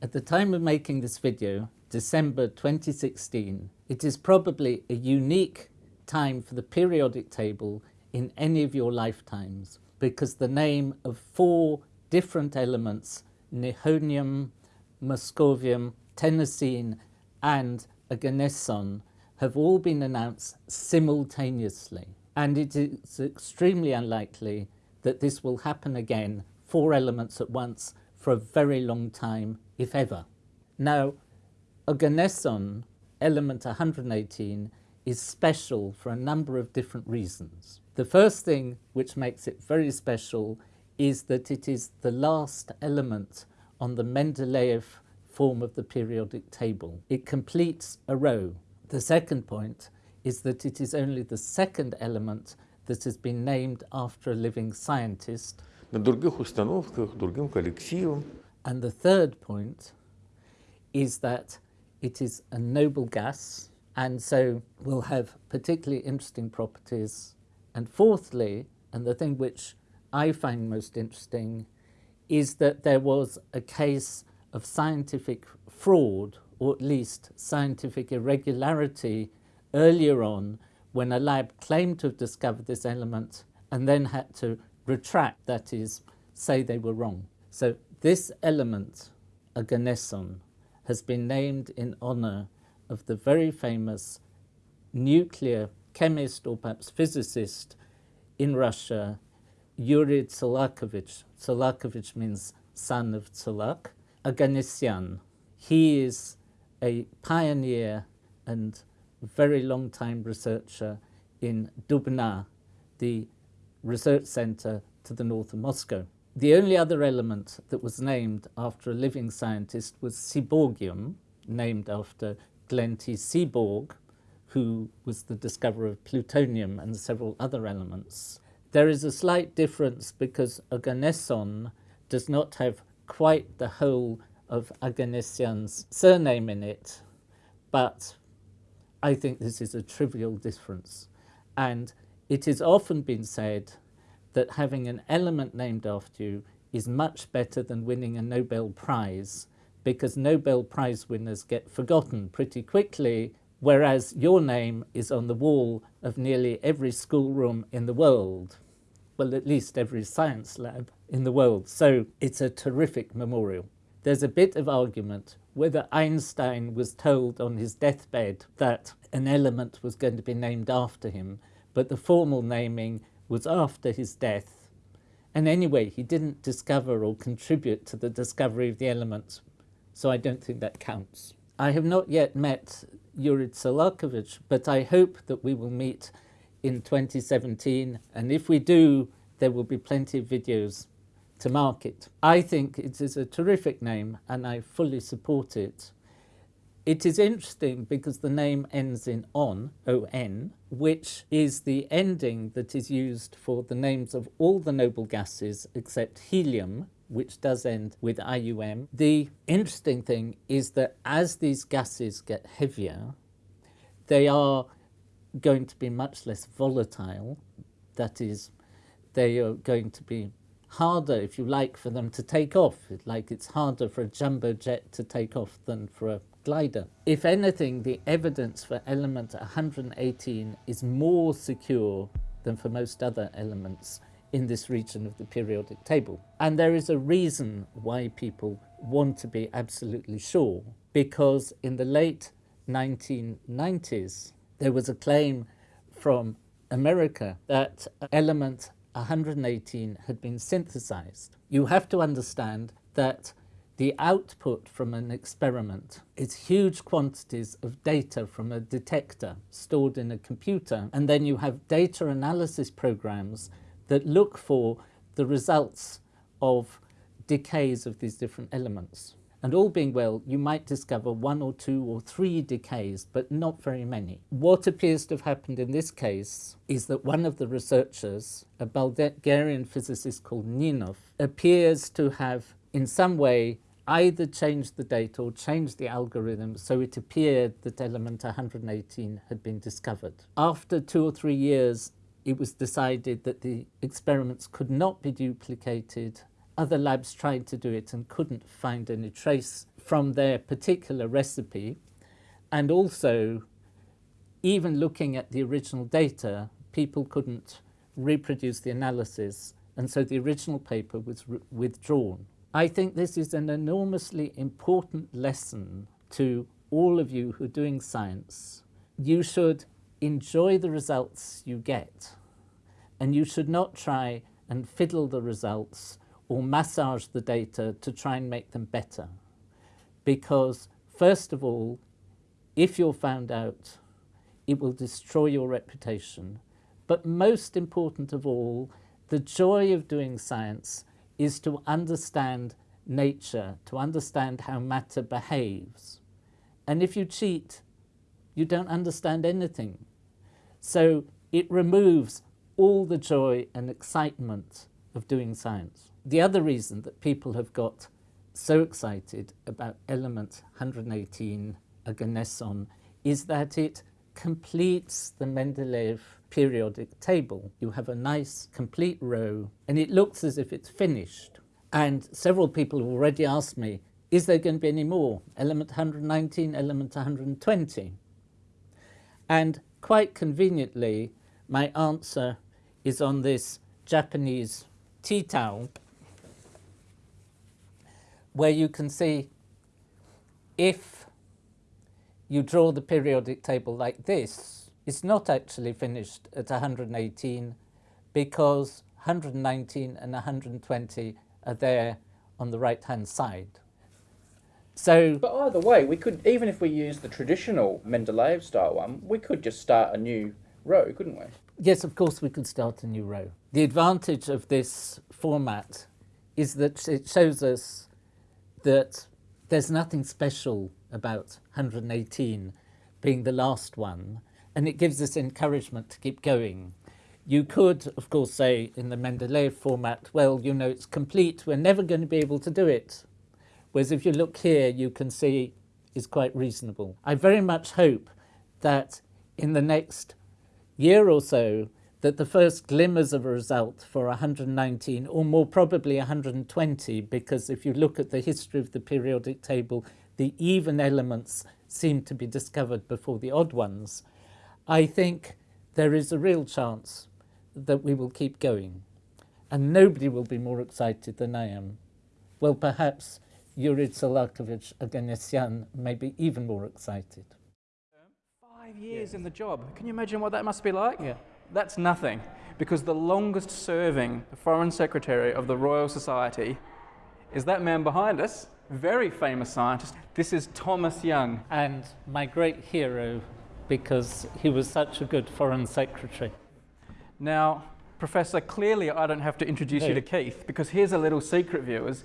At the time of making this video, December 2016, it is probably a unique time for the periodic table in any of your lifetimes because the name of four different elements, Nihonium, Moscovium, Tennessine and Oganesson have all been announced simultaneously. And it is extremely unlikely that this will happen again, four elements at once, for a very long time, if ever. Now, Oganesson element 118 is special for a number of different reasons. The first thing which makes it very special is that it is the last element on the Mendeleev form of the periodic table. It completes a row. The second point is that it is only the second element that has been named after a living scientist. На других установках, другим коллективом and the third point is that it is a noble gas and so will have particularly interesting properties. And fourthly, and the thing which I find most interesting, is that there was a case of scientific fraud or at least scientific irregularity earlier on when a lab claimed to have discovered this element and then had to retract, that is, say they were wrong. So this element, oganesson, has been named in honor of the very famous nuclear chemist or perhaps physicist in Russia, Yuri Tsolakovich. Tsolakovich means son of Tsolak. Oganessian. He is a pioneer and very long time researcher in Dubna, the research center to the north of Moscow. The only other element that was named after a living scientist was seaborgium, named after Glenn T. Seaborg, who was the discoverer of plutonium and several other elements. There is a slight difference because Oganesson does not have quite the whole of Oganessian's surname in it, but I think this is a trivial difference. And it has often been said that having an element named after you is much better than winning a Nobel Prize because Nobel Prize winners get forgotten pretty quickly, whereas your name is on the wall of nearly every schoolroom in the world. Well, at least every science lab in the world. So it's a terrific memorial. There's a bit of argument whether Einstein was told on his deathbed that an element was going to be named after him, but the formal naming was after his death. And anyway, he didn't discover or contribute to the discovery of the elements, so I don't think that counts. I have not yet met Yuri Tsolakovich, but I hope that we will meet in 2017, and if we do, there will be plenty of videos to market. I think it is a terrific name and I fully support it. It is interesting because the name ends in on, O-N, which is the ending that is used for the names of all the noble gases except helium, which does end with IUM. The interesting thing is that as these gases get heavier, they are going to be much less volatile. That is, they are going to be harder, if you like, for them to take off. Like it's harder for a jumbo jet to take off than for a glider. If anything, the evidence for element 118 is more secure than for most other elements in this region of the periodic table. And there is a reason why people want to be absolutely sure, because in the late 1990s, there was a claim from America that element 118 had been synthesized. You have to understand that the output from an experiment is huge quantities of data from a detector stored in a computer and then you have data analysis programs that look for the results of decays of these different elements. And all being well, you might discover one or two or three decays, but not very many. What appears to have happened in this case is that one of the researchers, a Bulgarian physicist called Ninov, appears to have in some way either changed the data or changed the algorithm so it appeared that element 118 had been discovered. After two or three years, it was decided that the experiments could not be duplicated other labs tried to do it and couldn't find any trace from their particular recipe. And also, even looking at the original data, people couldn't reproduce the analysis, and so the original paper was withdrawn. I think this is an enormously important lesson to all of you who are doing science. You should enjoy the results you get, and you should not try and fiddle the results or massage the data to try and make them better. Because, first of all, if you're found out, it will destroy your reputation. But most important of all, the joy of doing science is to understand nature, to understand how matter behaves. And if you cheat, you don't understand anything. So it removes all the joy and excitement of doing science. The other reason that people have got so excited about element 118 Oganesson is that it completes the Mendeleev periodic table. You have a nice complete row and it looks as if it's finished. And several people have already asked me, is there going to be any more? Element 119, element 120? And quite conveniently, my answer is on this Japanese tea towel where you can see if you draw the periodic table like this, it's not actually finished at 118 because 119 and 120 are there on the right hand side. So, but either way, we could even if we use the traditional Mendeleev style one, we could just start a new row, couldn't we? Yes, of course we could start a new row. The advantage of this format is that it shows us that there's nothing special about 118 being the last one, and it gives us encouragement to keep going. You could, of course, say in the Mendeleev format, well, you know, it's complete, we're never going to be able to do it. Whereas if you look here, you can see it's quite reasonable. I very much hope that in the next year or so that the first glimmers of a result for 119 or more probably 120 because if you look at the history of the periodic table the even elements seem to be discovered before the odd ones I think there is a real chance that we will keep going and nobody will be more excited than I am well perhaps Yuri Tsolakovich Oganessian may be even more excited Five years in the job. Can you imagine what that must be like? Yeah. That's nothing, because the longest serving Foreign Secretary of the Royal Society is that man behind us, very famous scientist. This is Thomas Young. And my great hero, because he was such a good Foreign Secretary. Now, Professor, clearly I don't have to introduce no. you to Keith, because here's a little secret, viewers.